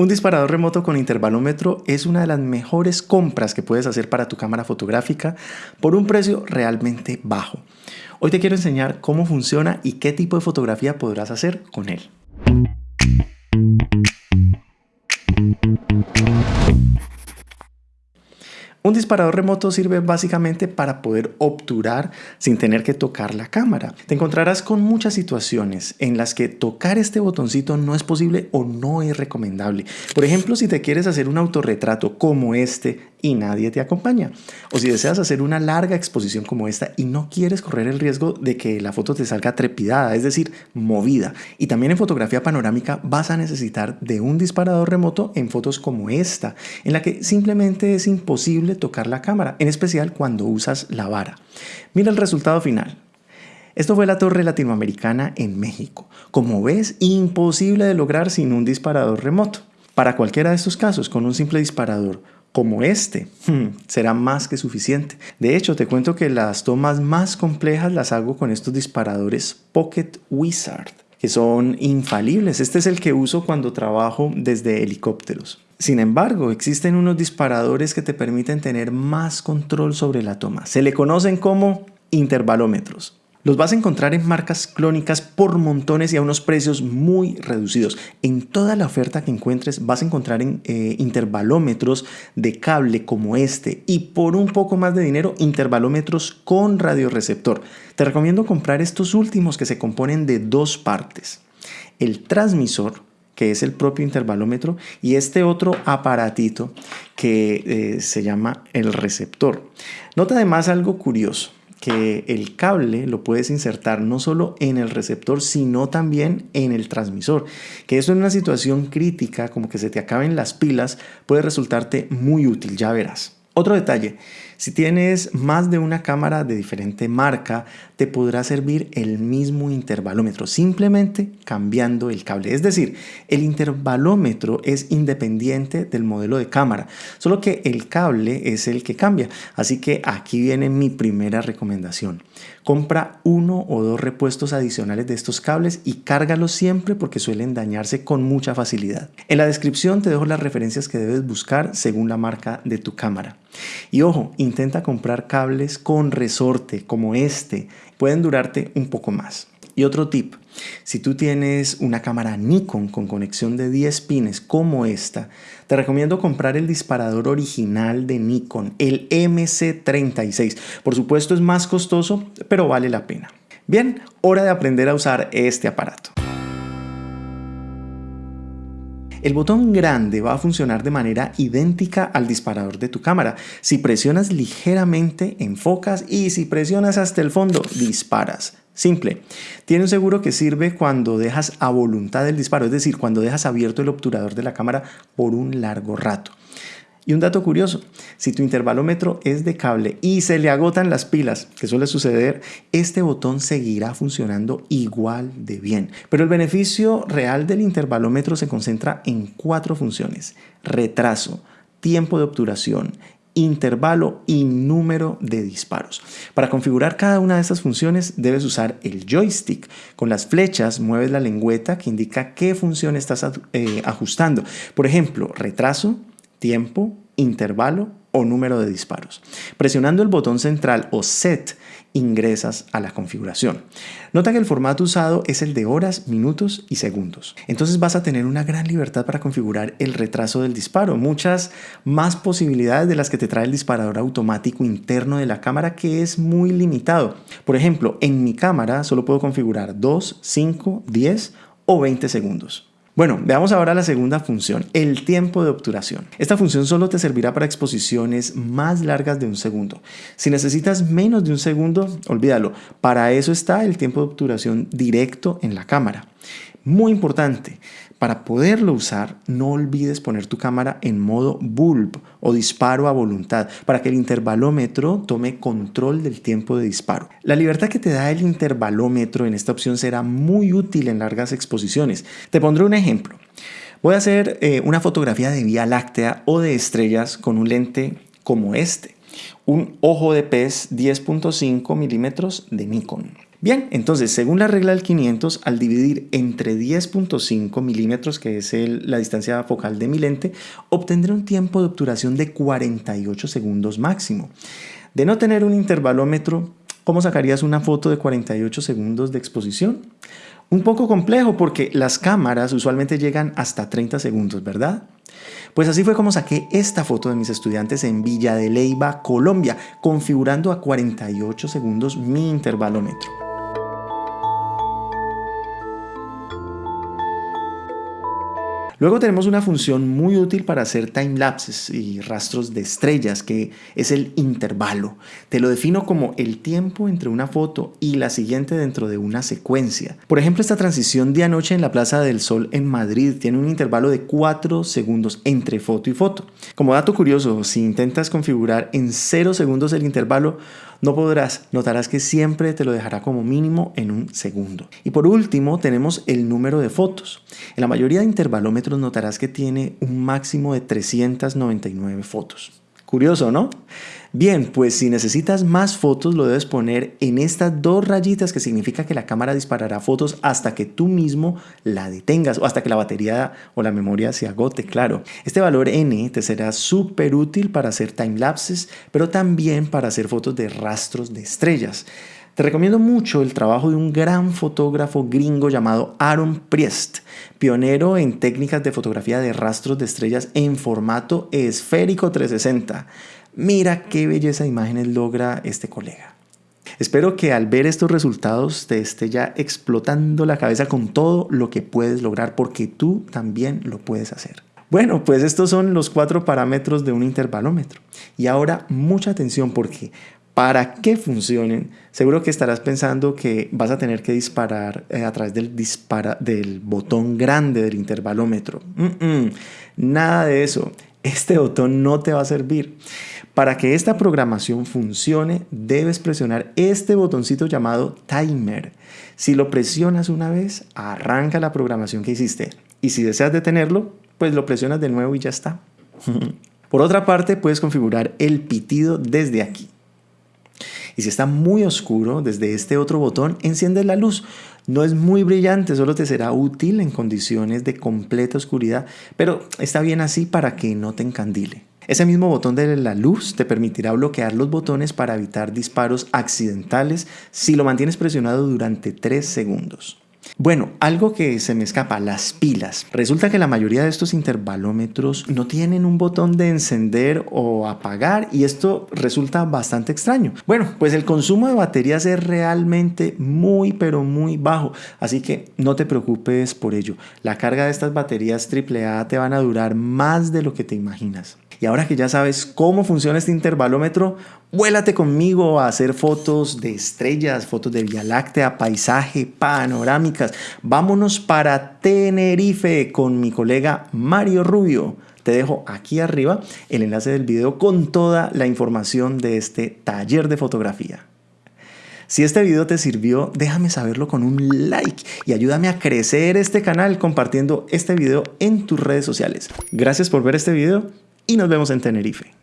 Un disparador remoto con intervalómetro es una de las mejores compras que puedes hacer para tu cámara fotográfica por un precio realmente bajo. Hoy te quiero enseñar cómo funciona y qué tipo de fotografía podrás hacer con él. Un disparador remoto sirve básicamente para poder obturar sin tener que tocar la cámara. Te encontrarás con muchas situaciones en las que tocar este botoncito no es posible o no es recomendable. Por ejemplo, si te quieres hacer un autorretrato como este y nadie te acompaña. O si deseas hacer una larga exposición como esta y no quieres correr el riesgo de que la foto te salga trepidada, es decir, movida. Y también en fotografía panorámica vas a necesitar de un disparador remoto en fotos como esta, en la que simplemente es imposible tocar la cámara, en especial cuando usas la vara. Mira el resultado final. Esto fue la torre latinoamericana en México. Como ves, imposible de lograr sin un disparador remoto. Para cualquiera de estos casos, con un simple disparador como este, hmm, será más que suficiente. De hecho, te cuento que las tomas más complejas las hago con estos disparadores Pocket Wizard, que son infalibles. Este es el que uso cuando trabajo desde helicópteros. Sin embargo, existen unos disparadores que te permiten tener más control sobre la toma. Se le conocen como intervalómetros. Los vas a encontrar en marcas clónicas por montones y a unos precios muy reducidos. En toda la oferta que encuentres vas a encontrar en, eh, intervalómetros de cable como este y por un poco más de dinero intervalómetros con radioreceptor. Te recomiendo comprar estos últimos que se componen de dos partes. El transmisor que es el propio intervalómetro, y este otro aparatito que eh, se llama el receptor. Nota además algo curioso que el cable lo puedes insertar no solo en el receptor, sino también en el transmisor. Que eso en una situación crítica, como que se te acaben las pilas, puede resultarte muy útil, ya verás. Otro detalle, si tienes más de una cámara de diferente marca, te podrá servir el mismo intervalómetro, simplemente cambiando el cable. Es decir, el intervalómetro es independiente del modelo de cámara, solo que el cable es el que cambia. Así que aquí viene mi primera recomendación. Compra uno o dos repuestos adicionales de estos cables y cárgalos siempre porque suelen dañarse con mucha facilidad. En la descripción te dejo las referencias que debes buscar según la marca de tu cámara. Y ojo, intenta comprar cables con resorte como este, pueden durarte un poco más. Y otro tip, si tú tienes una cámara Nikon con conexión de 10 pines como esta, te recomiendo comprar el disparador original de Nikon, el MC36. Por supuesto es más costoso, pero vale la pena. Bien, hora de aprender a usar este aparato. El botón grande va a funcionar de manera idéntica al disparador de tu cámara. Si presionas ligeramente, enfocas y si presionas hasta el fondo, disparas. Simple. Tiene un seguro que sirve cuando dejas a voluntad el disparo, es decir, cuando dejas abierto el obturador de la cámara por un largo rato. Y un dato curioso, si tu intervalómetro es de cable y se le agotan las pilas, que suele suceder, este botón seguirá funcionando igual de bien. Pero el beneficio real del intervalómetro se concentra en cuatro funciones. Retraso, tiempo de obturación, intervalo y número de disparos. Para configurar cada una de estas funciones debes usar el joystick. Con las flechas mueves la lengüeta que indica qué función estás eh, ajustando. Por ejemplo, retraso, tiempo, intervalo o número de disparos. Presionando el botón central o set ingresas a la configuración. Nota que el formato usado es el de horas, minutos y segundos. Entonces vas a tener una gran libertad para configurar el retraso del disparo, muchas más posibilidades de las que te trae el disparador automático interno de la cámara que es muy limitado. Por ejemplo, en mi cámara solo puedo configurar 2, 5, 10 o 20 segundos. Bueno, veamos ahora la segunda función, el tiempo de obturación. Esta función solo te servirá para exposiciones más largas de un segundo. Si necesitas menos de un segundo, olvídalo. Para eso está el tiempo de obturación directo en la cámara. Muy importante, para poderlo usar, no olvides poner tu cámara en modo bulb o disparo a voluntad para que el intervalómetro tome control del tiempo de disparo. La libertad que te da el intervalómetro en esta opción será muy útil en largas exposiciones. Te pondré un ejemplo. Voy a hacer eh, una fotografía de Vía Láctea o de estrellas con un lente como este, un ojo de pez 10.5 milímetros de Nikon. Bien, entonces, según la regla del 500, al dividir entre 10.5 milímetros, que es la distancia focal de mi lente, obtendré un tiempo de obturación de 48 segundos máximo. De no tener un intervalómetro, ¿cómo sacarías una foto de 48 segundos de exposición? Un poco complejo porque las cámaras usualmente llegan hasta 30 segundos, ¿verdad? Pues así fue como saqué esta foto de mis estudiantes en Villa de Leyva, Colombia, configurando a 48 segundos mi intervalómetro. Luego tenemos una función muy útil para hacer timelapses y rastros de estrellas, que es el intervalo. Te lo defino como el tiempo entre una foto y la siguiente dentro de una secuencia. Por ejemplo, esta transición de anoche en la Plaza del Sol en Madrid tiene un intervalo de 4 segundos entre foto y foto. Como dato curioso, si intentas configurar en 0 segundos el intervalo, no podrás, notarás que siempre te lo dejará como mínimo en un segundo. Y por último tenemos el número de fotos. En la mayoría de intervalómetros notarás que tiene un máximo de 399 fotos. Curioso, ¿no? Bien, pues si necesitas más fotos lo debes poner en estas dos rayitas que significa que la cámara disparará fotos hasta que tú mismo la detengas o hasta que la batería o la memoria se agote, claro. Este valor n te será súper útil para hacer timelapses, pero también para hacer fotos de rastros de estrellas. Te recomiendo mucho el trabajo de un gran fotógrafo gringo llamado Aaron Priest, pionero en técnicas de fotografía de rastros de estrellas en formato esférico 360. Mira qué belleza de imágenes logra este colega. Espero que al ver estos resultados te esté ya explotando la cabeza con todo lo que puedes lograr porque tú también lo puedes hacer. Bueno, pues estos son los cuatro parámetros de un intervalómetro. Y ahora mucha atención porque para que funcionen, seguro que estarás pensando que vas a tener que disparar eh, a través del, del botón grande del intervalómetro. nada de eso. Este botón no te va a servir. Para que esta programación funcione, debes presionar este botoncito llamado timer. Si lo presionas una vez, arranca la programación que hiciste. Y si deseas detenerlo, pues lo presionas de nuevo y ya está. Por otra parte, puedes configurar el pitido desde aquí. Y si está muy oscuro, desde este otro botón enciende la luz. No es muy brillante, solo te será útil en condiciones de completa oscuridad, pero está bien así para que no te encandile. Ese mismo botón de la luz te permitirá bloquear los botones para evitar disparos accidentales si lo mantienes presionado durante 3 segundos. Bueno, algo que se me escapa, las pilas. Resulta que la mayoría de estos intervalómetros no tienen un botón de encender o apagar y esto resulta bastante extraño. Bueno, pues el consumo de baterías es realmente muy pero muy bajo, así que no te preocupes por ello. La carga de estas baterías AAA te van a durar más de lo que te imaginas. Y ahora que ya sabes cómo funciona este intervalómetro, vuélate conmigo a hacer fotos de estrellas, fotos de Vía Láctea, paisaje, panorámicas. Vámonos para Tenerife con mi colega Mario Rubio. Te dejo aquí arriba el enlace del video con toda la información de este taller de fotografía. Si este video te sirvió, déjame saberlo con un like y ayúdame a crecer este canal compartiendo este video en tus redes sociales. Gracias por ver este video y nos vemos en Tenerife.